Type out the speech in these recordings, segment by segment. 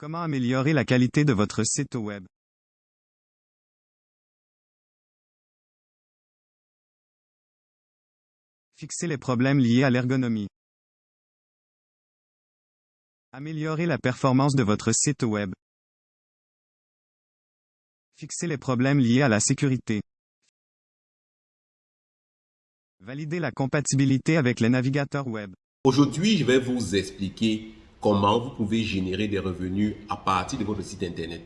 Comment améliorer la qualité de votre site web? Fixer les problèmes liés à l'ergonomie. Améliorer la performance de votre site web. Fixer les problèmes liés à la sécurité. Valider la compatibilité avec les navigateurs web. Aujourd'hui, je vais vous expliquer comment vous pouvez générer des revenus à partir de votre site Internet.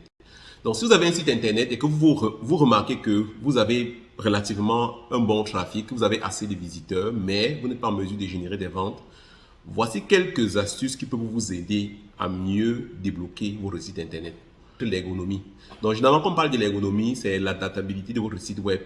Donc, si vous avez un site Internet et que vous, vous remarquez que vous avez relativement un bon trafic, vous avez assez de visiteurs, mais vous n'êtes pas en mesure de générer des ventes, voici quelques astuces qui peuvent vous aider à mieux débloquer votre site Internet. L'ergonomie. Donc, généralement, quand on parle de l'ergonomie, c'est l'adaptabilité de votre site web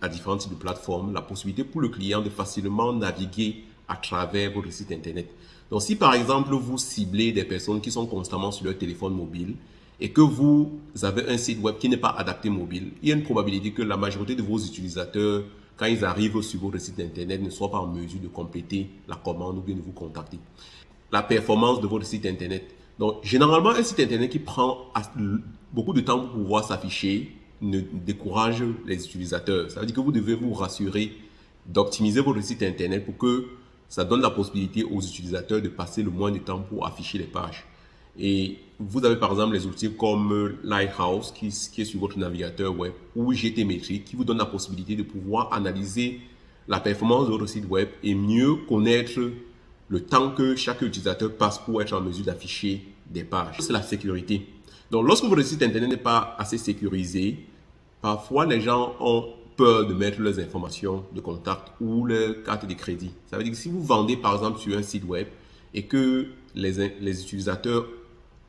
à différents types de plateformes, la possibilité pour le client de facilement naviguer à travers votre site Internet. Donc, si par exemple, vous ciblez des personnes qui sont constamment sur leur téléphone mobile et que vous avez un site web qui n'est pas adapté mobile, il y a une probabilité que la majorité de vos utilisateurs, quand ils arrivent sur votre site Internet, ne soient pas en mesure de compléter la commande ou bien de vous contacter. La performance de votre site Internet. Donc, généralement, un site Internet qui prend beaucoup de temps pour pouvoir s'afficher ne décourage les utilisateurs. Ça veut dire que vous devez vous rassurer d'optimiser votre site Internet pour que ça donne la possibilité aux utilisateurs de passer le moins de temps pour afficher les pages. Et vous avez par exemple les outils comme Lighthouse qui, est sur votre navigateur web ou GTmetrix qui vous donne la possibilité de pouvoir analyser la performance de votre site web et mieux connaître le temps que chaque utilisateur passe pour être en mesure d'afficher des pages. C'est la sécurité. Donc lorsque votre site internet n'est pas assez sécurisé, parfois les gens ont peur de mettre leurs informations de contact ou leur carte de crédit. Ça veut dire que si vous vendez par exemple sur un site web et que les, les utilisateurs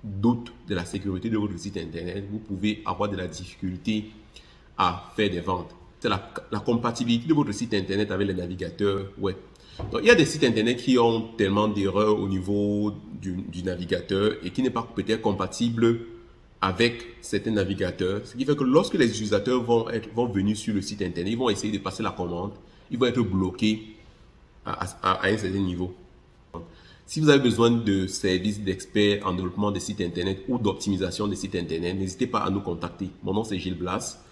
doutent de la sécurité de votre site internet, vous pouvez avoir de la difficulté à faire des ventes. C'est la, la, compatibilité de votre site internet avec les navigateurs web. Donc, il y a des sites internet qui ont tellement d'erreurs au niveau du, du navigateur et qui n'est pas peut-être compatible avec certains navigateurs, ce qui fait que lorsque les utilisateurs vont, être, vont venir sur le site internet, ils vont essayer de passer la commande, ils vont être bloqués à, à, un certain niveau. Si vous avez besoin de services d'experts en développement des sites internet ou d'optimisation des sites internet, n'hésitez pas à nous contacter. Mon nom c'est Gilles Blas.